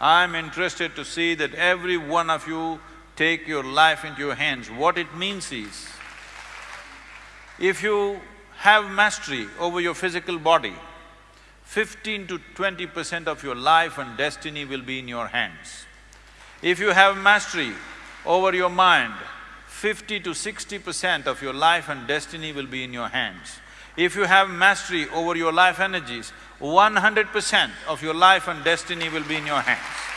I'm interested to see that every one of you take your life into your hands. What it means is, if you have mastery over your physical body, fifteen to twenty percent of your life and destiny will be in your hands. If you have mastery over your mind, fifty to sixty percent of your life and destiny will be in your hands. If you have mastery over your life energies, one hundred percent of your life and destiny will be in your hands.